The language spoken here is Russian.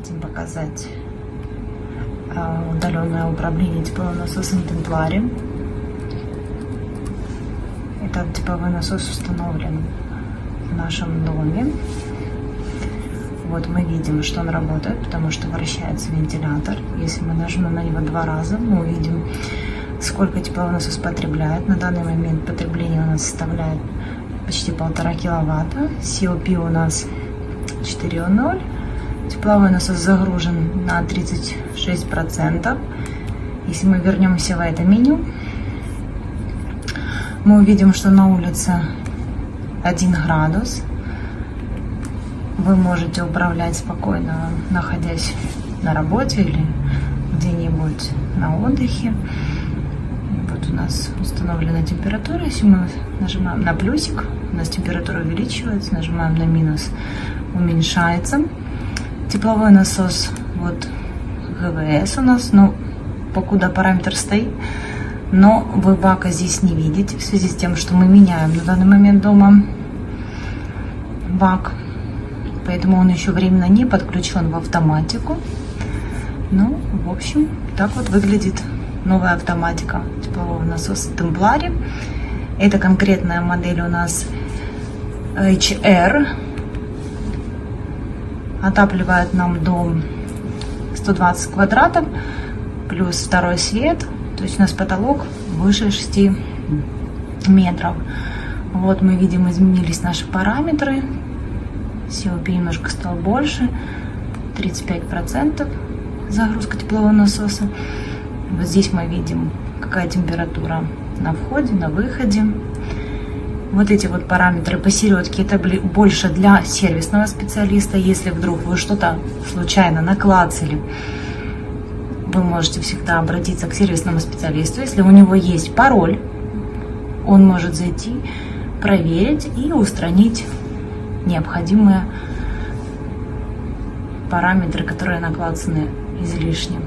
хотим показать а, удаленное управление тепловым насосом Темплари. Этот тепловой насос установлен в нашем доме. Вот мы видим, что он работает, потому что вращается вентилятор. Если мы нажмем на него два раза, мы увидим, сколько тепловой насос потребляет. На данный момент потребление у нас составляет почти полтора киловатта. COP у нас 4.0. Тепловой насос загружен на 36%. Если мы вернемся в это меню, мы увидим, что на улице 1 градус. Вы можете управлять спокойно, находясь на работе или где-нибудь на отдыхе. Вот у нас установлена температура. Если мы нажимаем на плюсик, у нас температура увеличивается, нажимаем на минус, уменьшается. Тепловой насос, вот ГВС у нас, ну, покуда параметр стоит, но вы бака здесь не видите, в связи с тем, что мы меняем на данный момент дома бак, поэтому он еще временно не подключен в автоматику. Ну, в общем, так вот выглядит новая автоматика теплового насоса Templari. Это конкретная модель у нас HR. Отапливает нам дом 120 квадратов, плюс второй свет. То есть у нас потолок выше 6 метров. Вот мы видим, изменились наши параметры. COP немножко стал больше. 35% загрузка теплового насоса. Вот здесь мы видим, какая температура на входе, на выходе. Вот эти вот параметры посередке, это больше для сервисного специалиста. Если вдруг вы что-то случайно наклацали, вы можете всегда обратиться к сервисному специалисту. Если у него есть пароль, он может зайти, проверить и устранить необходимые параметры, которые наклацаны излишне.